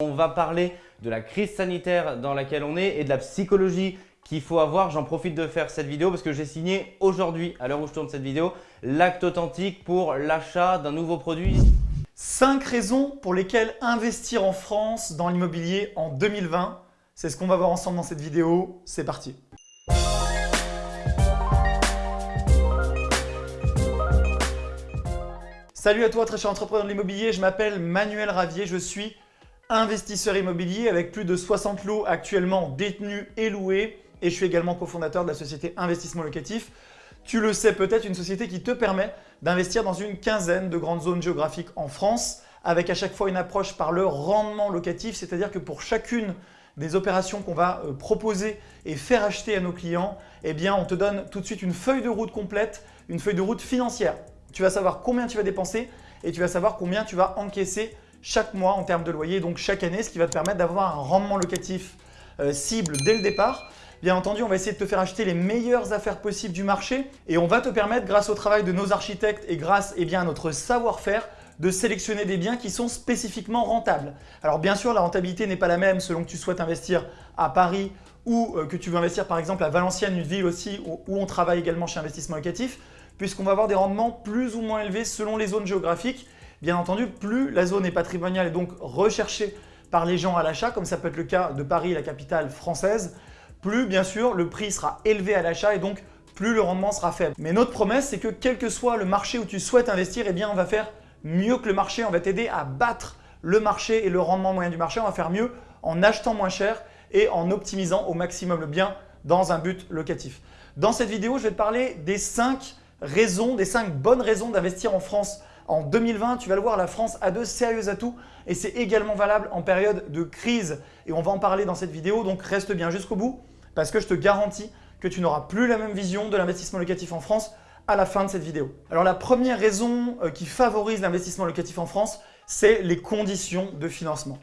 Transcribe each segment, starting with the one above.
On va parler de la crise sanitaire dans laquelle on est et de la psychologie qu'il faut avoir. J'en profite de faire cette vidéo parce que j'ai signé aujourd'hui, à l'heure où je tourne cette vidéo, l'acte authentique pour l'achat d'un nouveau produit. 5 raisons pour lesquelles investir en France dans l'immobilier en 2020. C'est ce qu'on va voir ensemble dans cette vidéo. C'est parti Salut à toi très cher entrepreneur de l'immobilier, je m'appelle Manuel Ravier, je suis investisseur immobilier avec plus de 60 lots actuellement détenus et loués et je suis également cofondateur de la société Investissement Locatif. Tu le sais peut-être, une société qui te permet d'investir dans une quinzaine de grandes zones géographiques en France avec à chaque fois une approche par le rendement locatif, c'est-à-dire que pour chacune des opérations qu'on va euh, proposer et faire acheter à nos clients, eh bien on te donne tout de suite une feuille de route complète, une feuille de route financière. Tu vas savoir combien tu vas dépenser et tu vas savoir combien tu vas encaisser chaque mois en termes de loyer, donc chaque année, ce qui va te permettre d'avoir un rendement locatif euh, cible dès le départ. Bien entendu, on va essayer de te faire acheter les meilleures affaires possibles du marché et on va te permettre, grâce au travail de nos architectes et grâce eh à notre savoir-faire, de sélectionner des biens qui sont spécifiquement rentables. Alors bien sûr, la rentabilité n'est pas la même selon que tu souhaites investir à Paris ou euh, que tu veux investir par exemple à Valenciennes, une ville aussi où on travaille également chez Investissement Locatif, puisqu'on va avoir des rendements plus ou moins élevés selon les zones géographiques Bien entendu, plus la zone est patrimoniale et donc recherchée par les gens à l'achat, comme ça peut être le cas de Paris, la capitale française, plus bien sûr le prix sera élevé à l'achat et donc plus le rendement sera faible. Mais notre promesse, c'est que quel que soit le marché où tu souhaites investir, eh bien on va faire mieux que le marché, on va t'aider à battre le marché et le rendement moyen du marché, on va faire mieux en achetant moins cher et en optimisant au maximum le bien dans un but locatif. Dans cette vidéo, je vais te parler des 5 raisons, des 5 bonnes raisons d'investir en France en 2020, tu vas le voir, la France a de sérieux atouts et c'est également valable en période de crise. Et on va en parler dans cette vidéo, donc reste bien jusqu'au bout parce que je te garantis que tu n'auras plus la même vision de l'investissement locatif en France à la fin de cette vidéo. Alors la première raison euh, qui favorise l'investissement locatif en France, c'est les conditions de financement.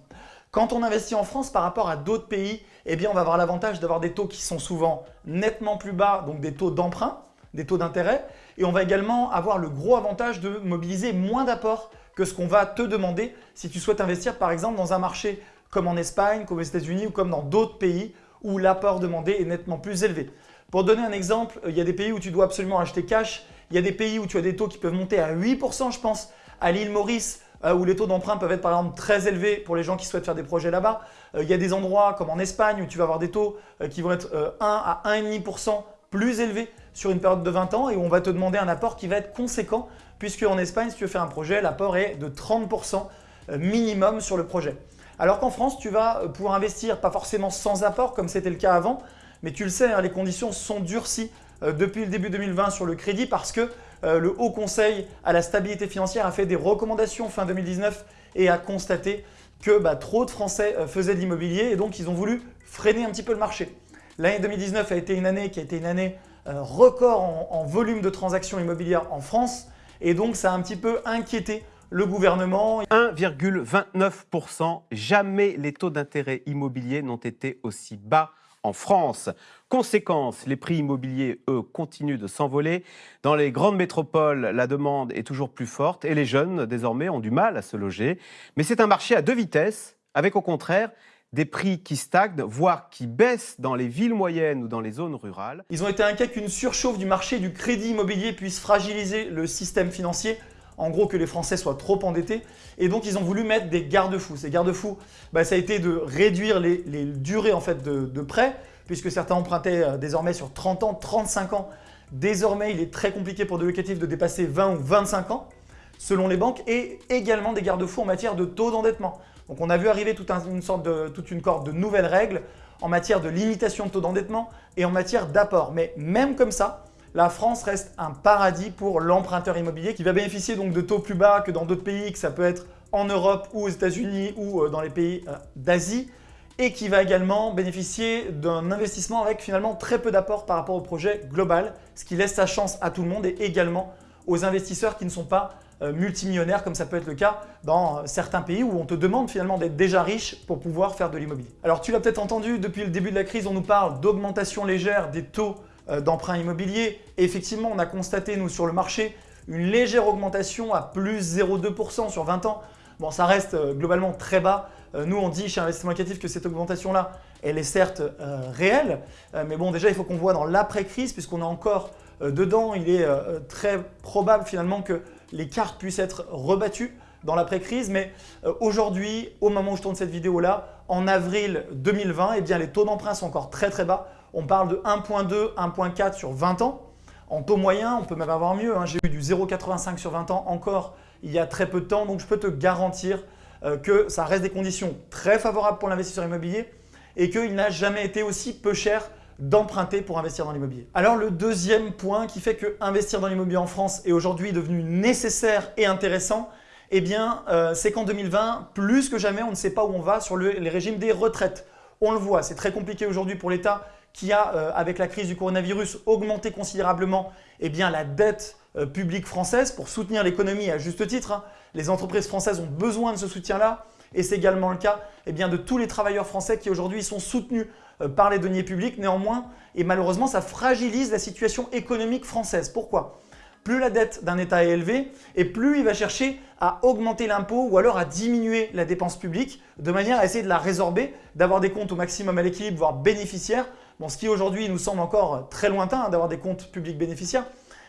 Quand on investit en France par rapport à d'autres pays, eh bien on va avoir l'avantage d'avoir des taux qui sont souvent nettement plus bas, donc des taux d'emprunt, des taux d'intérêt. Et on va également avoir le gros avantage de mobiliser moins d'apports que ce qu'on va te demander si tu souhaites investir par exemple dans un marché comme en Espagne, comme aux États-Unis ou comme dans d'autres pays où l'apport demandé est nettement plus élevé. Pour donner un exemple, il y a des pays où tu dois absolument acheter cash, il y a des pays où tu as des taux qui peuvent monter à 8%, je pense, à l'île Maurice, euh, où les taux d'emprunt peuvent être par exemple très élevés pour les gens qui souhaitent faire des projets là-bas. Euh, il y a des endroits comme en Espagne où tu vas avoir des taux euh, qui vont être 1 à 1,5% plus élevés sur une période de 20 ans et où on va te demander un apport qui va être conséquent puisque en Espagne, si tu veux faire un projet, l'apport est de 30% euh, minimum sur le projet. Alors qu'en France, tu vas euh, pouvoir investir, pas forcément sans apport comme c'était le cas avant, mais tu le sais, hein, les conditions sont durcies euh, depuis le début 2020 sur le crédit parce que le Haut Conseil à la stabilité financière a fait des recommandations fin 2019 et a constaté que bah, trop de Français faisaient de l'immobilier et donc ils ont voulu freiner un petit peu le marché. L'année 2019 a été une année qui a été une année record en, volume de transactions immobilières en France et donc ça a un petit peu inquiété le gouvernement. 1,29%, jamais les taux d'intérêt immobiliers n'ont été aussi bas en France. Conséquence, les prix immobiliers, eux, continuent de s'envoler. Dans les grandes métropoles, la demande est toujours plus forte et les jeunes, désormais, ont du mal à se loger. Mais c'est un marché à deux vitesses, avec au contraire des prix qui stagnent, voire qui baissent dans les villes moyennes ou dans les zones rurales. Ils ont été inquiets qu'une surchauffe du marché du crédit immobilier puisse fragiliser le système financier, en gros que les Français soient trop endettés, et donc ils ont voulu mettre des garde-fous. Ces garde-fous, bah, ça a été de réduire les, durées en fait, de, de prêts, puisque certains empruntaient euh, désormais sur 30 ans, 35 ans. Désormais, il est très compliqué pour des locatifs de dépasser 20 ou 25 ans, selon les banques, et également des garde-fous en matière de taux d'endettement. Donc on a vu arriver toute, une sorte de, toute une corde de nouvelles règles en matière de limitation de taux d'endettement et en matière d'apport. Mais même comme ça, la France reste un paradis pour l'emprunteur immobilier qui va bénéficier de taux plus bas que dans d'autres pays, que ça peut être en Europe ou aux États-Unis ou euh, dans les pays euh, d'Asie et qui va également bénéficier d'un investissement avec finalement très peu d'apport par rapport au projet global, ce qui laisse sa chance à tout le monde et également aux investisseurs qui ne sont pas multimillionnaire comme ça peut être le cas dans euh, certains pays où on te demande finalement d'être déjà riche pour pouvoir faire de l'immobilier. Alors tu l'as peut-être entendu, depuis le début de la crise, on nous parle d'augmentation légère des taux euh, d'emprunt immobilier. Effectivement, on a constaté, nous, sur le marché, une légère augmentation à plus 0,2% sur 20 ans. Bon, ça reste globalement très bas Euh, nous, on dit chez Investissement Locatif que cette augmentation-là, elle est certes euh, réelle, euh, mais bon, déjà, il faut qu'on voit dans l'après-crise, puisqu'on est encore dedans, il est très probable finalement que les cartes puissent être rebattues dans l'après-crise. Mais aujourd'hui, au moment où je tourne cette vidéo-là, en avril 2020, eh bien, les taux d'emprunt sont encore très très bas. On parle de 1.2, 1.4 sur 20 ans. En taux moyen, on peut même avoir mieux. Hein. J'ai eu du 0,85 sur 20 ans encore il y a très peu de temps. Donc, je peux te garantir euh, que ça reste des conditions très favorables pour l'investisseur immobilier et qu'il n'a jamais été aussi peu cher d'emprunter pour investir dans l'immobilier. Alors le deuxième point qui fait que investir dans l'immobilier en France est aujourd'hui devenu nécessaire et intéressant, eh bien euh, c'est qu'en 2020, plus que jamais, on ne sait pas où on va sur les régimes des retraites. On le voit, c'est très compliqué aujourd'hui pour l'État qui a, euh, avec la crise du coronavirus, augmenté considérablement eh bien, la dette publique française pour soutenir l'économie à juste titre. Hein. Les entreprises françaises ont besoin de ce soutien-là et c'est également le cas eh bien, de tous les travailleurs français qui aujourd'hui sont soutenus euh, par les deniers publics. Néanmoins, et malheureusement, ça fragilise la situation économique française. Pourquoi? Plus la dette d'un État est élevée et plus il va chercher à augmenter l'impôt ou alors à diminuer la dépense publique de manière à essayer de la résorber, d'avoir des comptes au maximum à l'équilibre, voire bénéficiaires. Bon, ce qui aujourd'hui nous semble encore très lointain hein, d'avoir des comptes publics bénéficiaires.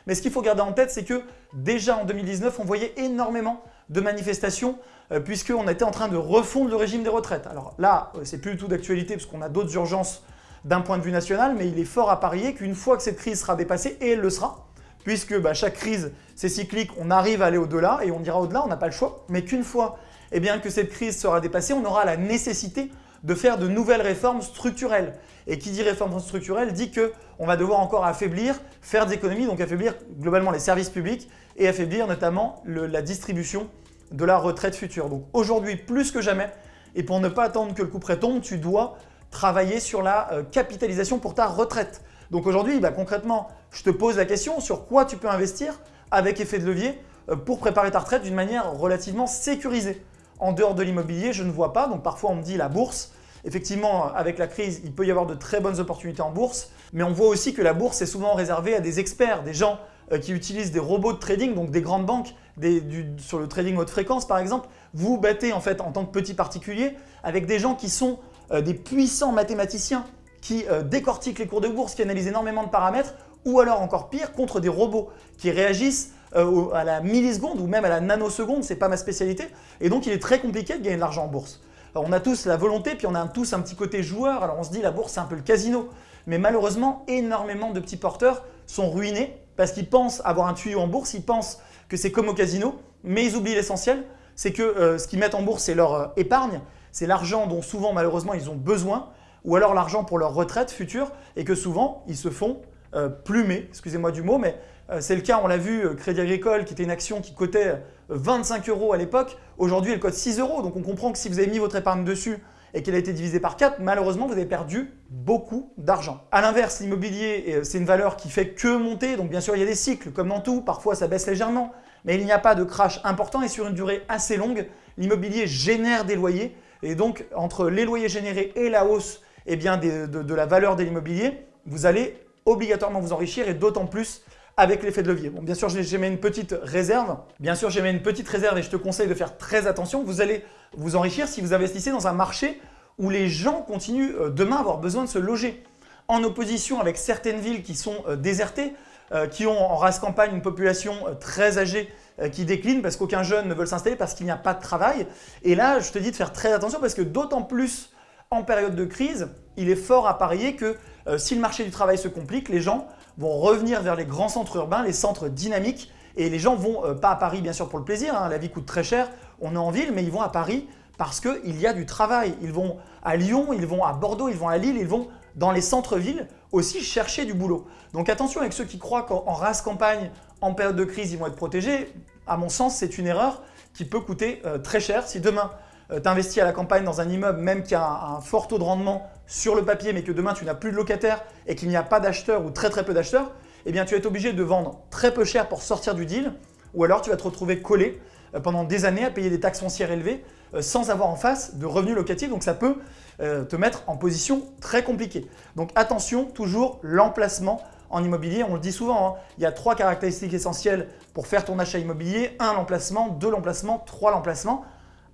Mais ce qu'il faut garder en tête, c'est que déjà en 2019, on voyait énormément de manifestations euh, puisqu'on était en train de refondre le régime des retraites. Alors là, euh, c'est plus du tout d'actualité parce qu'on a d'autres urgences d'un point de vue national, mais il est fort à parier qu'une fois que cette crise sera dépassée, et elle le sera, puisque bah, chaque crise, c'est cyclique, on arrive à aller au-delà et on ira au-delà, on n'a pas le choix, mais qu'une fois eh bien, que cette crise sera dépassée, on aura la nécessité de faire de nouvelles réformes structurelles. Et qui dit réforme structurelle dit qu'on va devoir encore affaiblir, faire des économies, donc affaiblir globalement les services publics et affaiblir notamment la distribution de la retraite future. Donc aujourd'hui, plus que jamais, et pour ne pas attendre que le coup près tombe, tu dois travailler sur la euh, capitalisation pour ta retraite. Donc aujourd'hui, bah, concrètement, je te pose la question sur quoi tu peux investir avec effet de levier euh, pour préparer ta retraite d'une manière relativement sécurisée. En dehors de l'immobilier, je ne vois pas. Donc parfois, on me dit la bourse. Effectivement, avec la crise, il peut y avoir de très bonnes opportunités en bourse. Mais on voit aussi que la bourse est souvent réservée à des experts, des gens euh, qui utilisent des robots de trading, donc des grandes banques, sur le trading haute fréquence par exemple. Vous battez en fait en tant que petit particulier avec des gens qui sont euh, des puissants mathématiciens qui euh, décortiquent les cours de bourse, qui analysent énormément de paramètres, ou alors encore pire, contre des robots qui réagissent à la milliseconde ou même à la nanoseconde, ce n'est pas ma spécialité, et donc il est très compliqué de gagner de l'argent en bourse. on a tous la volonté, puis on a tous un petit côté joueur, alors on se dit la bourse c'est un peu le casino, mais malheureusement énormément de petits porteurs sont ruinés parce qu'ils pensent avoir un tuyau en bourse, ils pensent que c'est comme au casino, mais ils oublient l'essentiel, c'est que euh, ce qu'ils mettent en bourse, c'est leur euh, épargne, c'est l'argent dont souvent malheureusement ils ont besoin, ou alors l'argent pour leur retraite future, et que souvent ils se font euh, plumer, excusez-moi du mot, mais c'est le cas, on l'a vu, Crédit Agricole qui était une action qui cotait 25 euros à l'époque, aujourd'hui elle cote 6 euros, donc on comprend que si vous avez mis votre épargne dessus, et qu'elle a été divisée par 4, malheureusement, vous avez perdu beaucoup d'argent. A l'inverse, l'immobilier, euh, c'est une valeur qui fait que monter. Donc bien sûr, il y a des cycles, comme dans tout. Parfois, ça baisse légèrement. Mais il n'y a pas de crash important et sur une durée assez longue, l'immobilier génère des loyers. Et donc, entre les loyers générés et la hausse eh bien, de, la valeur de l'immobilier, vous allez obligatoirement vous enrichir et d'autant plus avec l'effet de levier. Bon, bien sûr, j'ai mis une petite réserve. Bien sûr, j'ai mis une petite réserve et je te conseille de faire très attention. Vous allez vous enrichir si vous investissez dans un marché où les gens continuent euh, demain à avoir besoin de se loger. En opposition avec certaines villes qui sont euh, désertées, euh, qui ont en race campagne une population très âgée qui décline parce qu'aucun jeune ne veut s'installer parce qu'il n'y a pas de travail. Et là, je te dis de faire très attention parce que d'autant plus en période de crise, il est fort à parier que si le marché du travail se complique, les gens vont revenir vers les grands centres urbains, les centres dynamiques. Et les gens vont, euh, pas à Paris bien sûr pour le plaisir, hein, la vie coûte très cher, on est en ville, mais ils vont à Paris parce qu'il y a du travail. Ils vont à Lyon, ils vont à Bordeaux, ils vont à Lille, ils vont dans les centres-villes aussi chercher du boulot. Donc attention avec ceux qui croient qu'en race campagne, en période de crise, ils vont être protégés. À mon sens, c'est une erreur qui peut coûter euh, très cher. Si demain, euh, tu investis à la campagne dans un immeuble, même qui a un, fort taux de rendement sur le papier, mais que demain tu n'as plus de locataires et qu'il n'y a pas d'acheteurs ou très très peu d'acheteurs, eh bien tu vas être obligé de vendre très peu cher pour sortir du deal ou alors tu vas te retrouver collé euh, pendant des années à payer des taxes foncières élevées euh, sans avoir en face de revenus locatifs. Donc ça peut te mettre en position très compliquée. Donc attention, toujours l'emplacement en immobilier. On le dit souvent, hein, il y a trois caractéristiques essentielles pour faire ton achat immobilier. Un, l'emplacement. Deux, l'emplacement. Trois, l'emplacement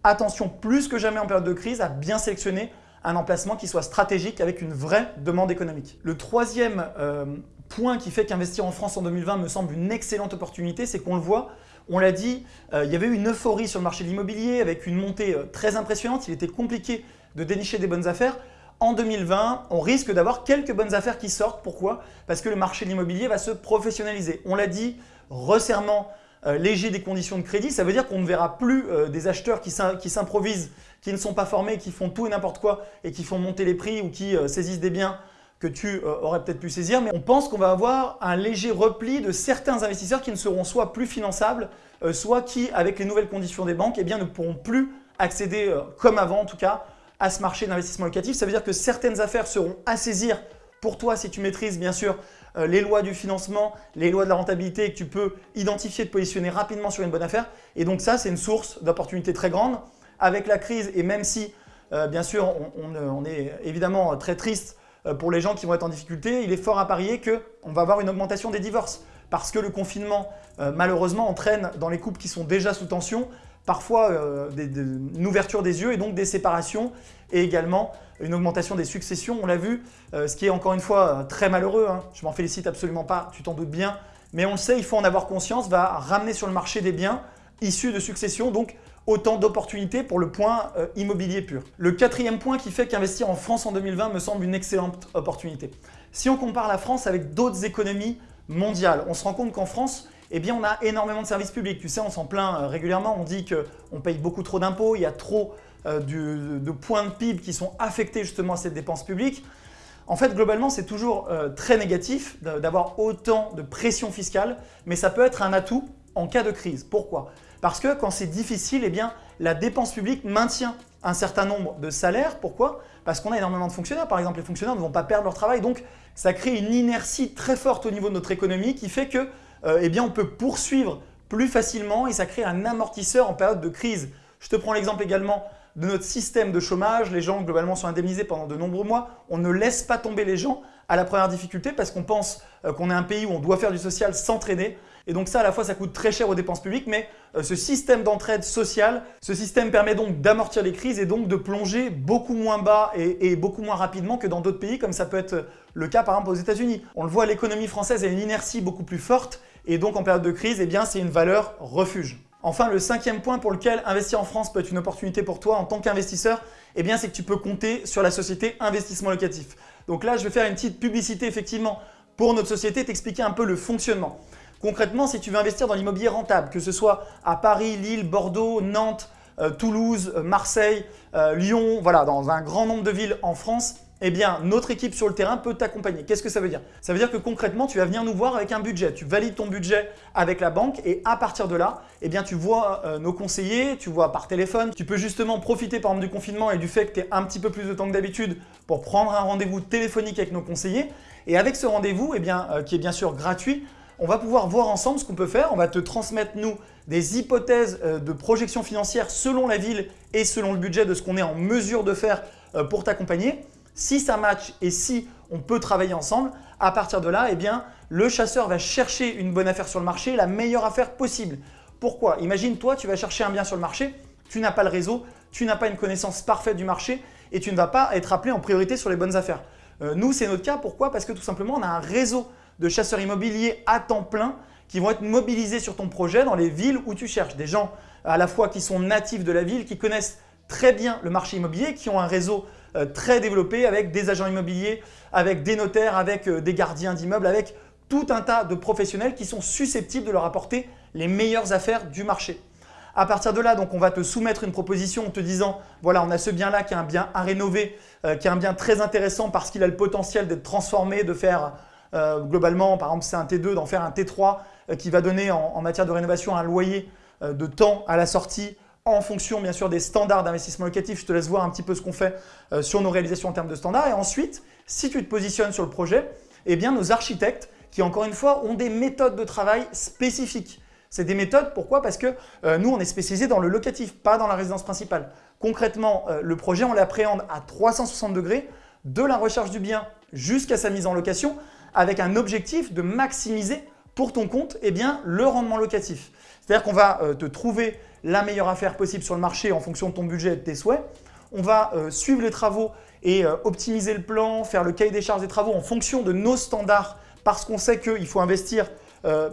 attention plus que jamais en période de crise à bien sélectionner un emplacement qui soit stratégique avec une vraie demande économique. Le troisième euh, point qui fait qu'investir en France en 2020 me semble une excellente opportunité, c'est qu'on le voit, on l'a dit, euh, il y avait eu une euphorie sur le marché de l'immobilier avec une montée euh, très impressionnante. Il était compliqué de dénicher des bonnes affaires. En 2020, on risque d'avoir quelques bonnes affaires qui sortent. Pourquoi? Parce que le marché de l'immobilier va se professionnaliser. On l'a dit, resserrement léger des conditions de crédit, ça veut dire qu'on ne verra plus des acheteurs qui s'improvisent, qui ne sont pas formés, qui font tout et n'importe quoi et qui font monter les prix ou qui saisissent des biens que tu aurais peut-être pu saisir. Mais on pense qu'on va avoir un léger repli de certains investisseurs qui ne seront soit plus finançables, euh, soit qui, avec les nouvelles conditions des banques, eh bien, ne pourront plus accéder, euh, comme avant en tout cas, à ce marché d'investissement locatif. Ça veut dire que certaines affaires seront à saisir pour toi si tu maîtrises bien sûr euh, les lois du financement, les lois de la rentabilité et que tu peux identifier et te positionner rapidement sur une bonne affaire. Et donc ça, c'est une source d'opportunité très grande. Avec la crise et même si, bien sûr, on, est évidemment très triste pour les gens qui vont être en difficulté, il est fort à parier qu'on va avoir une augmentation des divorces parce que le confinement, euh, malheureusement, entraîne dans les couples qui sont déjà sous tension, parfois euh, une ouverture des yeux et donc des séparations et également une augmentation des successions. On l'a vu, euh, ce qui est encore une fois très malheureux. Hein. Je m'en félicite absolument pas, tu t'en doutes bien. Mais on le sait, il faut en avoir conscience, va ramener sur le marché des biens issus de successions, donc autant d'opportunités pour le point immobilier pur. Le quatrième point qui fait qu'investir en France en 2020 me semble une excellente opportunité. Si on compare la France avec d'autres économies mondiale. On se rend compte qu'en France, eh bien, on a énormément de services publics. Tu sais, on s'en plaint euh, régulièrement, on dit qu'on paye beaucoup trop d'impôts, il y a trop euh, de points de PIB qui sont affectés justement à cette dépense publique. En fait, globalement, c'est toujours euh, très négatif d'avoir autant de pression fiscale, mais ça peut être un atout en cas de crise. Pourquoi? Parce que quand c'est difficile, eh bien, la dépense publique maintient un certain nombre de salaires. Pourquoi? Parce qu'on a énormément de fonctionnaires. Par exemple, les fonctionnaires ne vont pas perdre leur travail. Donc, ça crée une inertie très forte au niveau de notre économie qui fait que, euh, eh bien, on peut poursuivre plus facilement et ça crée un amortisseur en période de crise. Je te prends l'exemple également de notre système de chômage. Les gens, globalement, sont indemnisés pendant de nombreux mois. On ne laisse pas tomber les gens à la première difficulté parce qu'on pense euh, qu'on est un pays où on doit faire du social sans traîner. Et donc ça, à la fois, ça coûte très cher aux dépenses publiques, mais euh, ce système d'entraide sociale, ce système permet donc d'amortir les crises et donc de plonger beaucoup moins bas et, beaucoup moins rapidement que dans d'autres pays, comme ça peut être le cas par exemple aux États-Unis. On le voit, l'économie française a une inertie beaucoup plus forte et donc en période de crise, eh bien c'est une valeur refuge. Enfin, le cinquième point pour lequel investir en France peut être une opportunité pour toi en tant qu'investisseur, eh c'est que tu peux compter sur la société Investissement Locatif. Donc là, je vais faire une petite publicité effectivement pour notre société, t'expliquer un peu le fonctionnement. Concrètement, si tu veux investir dans l'immobilier rentable, que ce soit à Paris, Lille, Bordeaux, Nantes, euh, Toulouse, euh, Marseille, euh, Lyon, voilà, dans un grand nombre de villes en France, eh bien, notre équipe sur le terrain peut t'accompagner. Qu'est-ce que ça veut dire? Ça veut dire que concrètement, tu vas venir nous voir avec un budget. Tu valides ton budget avec la banque et à partir de là, eh bien, tu vois nos conseillers, tu vois par téléphone. Tu peux justement profiter par exemple du confinement et du fait que tu aies un petit peu plus de temps que d'habitude pour prendre un rendez-vous téléphonique avec nos conseillers. Et avec ce rendez-vous, eh bien, qui est bien sûr gratuit, on va pouvoir voir ensemble ce qu'on peut faire. On va te transmettre, nous, des hypothèses euh, de projection financière selon la ville et selon le budget de ce qu'on est en mesure de faire euh, pour t'accompagner. Si ça match et si on peut travailler ensemble, à partir de là, eh bien, le chasseur va chercher une bonne affaire sur le marché, la meilleure affaire possible. Pourquoi? Imagine, toi, tu vas chercher un bien sur le marché, tu n'as pas le réseau, tu n'as pas une connaissance parfaite du marché et tu ne vas pas être appelé en priorité sur les bonnes affaires. Euh, nous, c'est notre cas. Pourquoi? Parce que tout simplement, on a un réseau de chasseurs immobiliers à temps plein qui vont être mobilisés sur ton projet dans les villes où tu cherches. Des gens à la fois qui sont natifs de la ville, qui connaissent très bien le marché immobilier, qui ont un réseau très développé avec des agents immobiliers, avec des notaires, avec euh, des gardiens d'immeubles, avec tout un tas de professionnels qui sont susceptibles de leur apporter les meilleures affaires du marché. À partir de là, donc, on va te soumettre une proposition en te disant voilà, on a ce bien-là qui est un bien à rénover, euh, qui est un bien très intéressant parce qu'il a le potentiel d'être transformé, de faire euh, globalement, par exemple, c'est un T2, d'en faire un T3 euh, qui va donner en, matière de rénovation un loyer euh, de temps à la sortie en fonction bien sûr des standards d'investissement locatif. Je te laisse voir un petit peu ce qu'on fait sur nos réalisations en termes de standards. Et ensuite, si tu te positionnes sur le projet, eh bien nos architectes qui encore une fois ont des méthodes de travail spécifiques. C'est des méthodes, pourquoi? Parce que nous, on est spécialisé dans le locatif, pas dans la résidence principale. Concrètement, le projet, on l'appréhende à 360 degrés, de la recherche du bien jusqu'à sa mise en location, avec un objectif de maximiser pour ton compte eh bien, le rendement locatif. C'est-à-dire qu'on va euh, te trouver la meilleure affaire possible sur le marché en fonction de ton budget et de tes souhaits. On va euh, suivre les travaux et euh, optimiser le plan, faire le cahier des charges des travaux en fonction de nos standards parce qu'on sait qu'il faut investir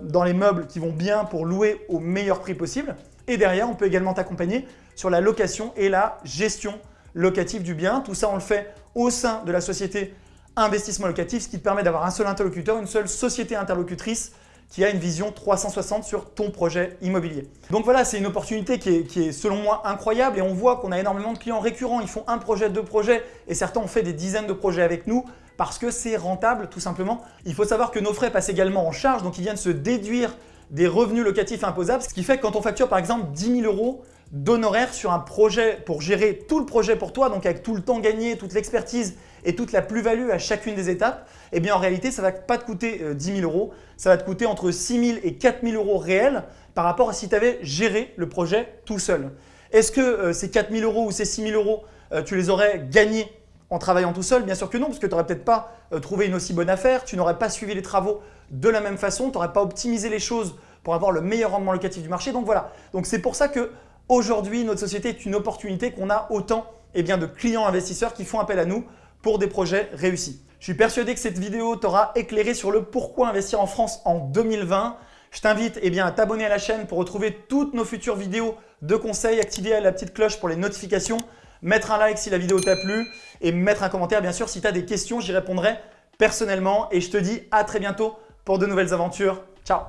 dans les meubles qui vont bien pour louer au meilleur prix possible. Et derrière, on peut également t'accompagner sur la location et la gestion locative du bien. Tout ça, on le fait au sein de la société investissement locatif, ce qui te permet d'avoir un seul interlocuteur, une seule société interlocutrice qui a une vision 360 sur ton projet immobilier. Donc voilà, c'est une opportunité qui est, selon moi incroyable et on voit qu'on a énormément de clients récurrents. Ils font un projet, deux projets et certains ont fait des dizaines de projets avec nous parce que c'est rentable tout simplement. Il faut savoir que nos frais passent également en charge, donc ils viennent se déduire des revenus locatifs imposables, ce qui fait que quand on facture par exemple 10 000 euros d'honoraires sur un projet pour gérer tout le projet pour toi, donc avec tout le temps gagné, toute l'expertise et toute la plus-value à chacune des étapes, eh bien en réalité, ça ne va pas te coûter 10 euh, 000 euros, ça va te coûter entre 6 000 et 4 000 euros réels par rapport à si tu avais géré le projet tout seul. Est-ce que euh, ces 4 000 euros ou ces 6 000 euros, euh, tu les aurais gagnés en travaillant tout seul? Bien sûr que non, parce que tu n'aurais peut-être pas trouvé une aussi bonne affaire, tu n'aurais pas suivi les travaux de la même façon, tu n'aurais pas optimisé les choses pour avoir le meilleur rendement locatif du marché. Donc voilà, donc c'est pour ça que aujourd'hui notre société est une opportunité qu'on a autant eh de clients investisseurs qui font appel à nous pour des projets réussis. Je suis persuadé que cette vidéo t'aura éclairé sur le pourquoi investir en France en 2020. Je t'invite eh à t'abonner à la chaîne pour retrouver toutes nos futures vidéos de conseils, activer la petite cloche pour les notifications, mettre un like si la vidéo t'a plu et mettre un commentaire bien sûr si tu as des questions, j'y répondrai personnellement et je te dis à très bientôt pour de nouvelles aventures. Ciao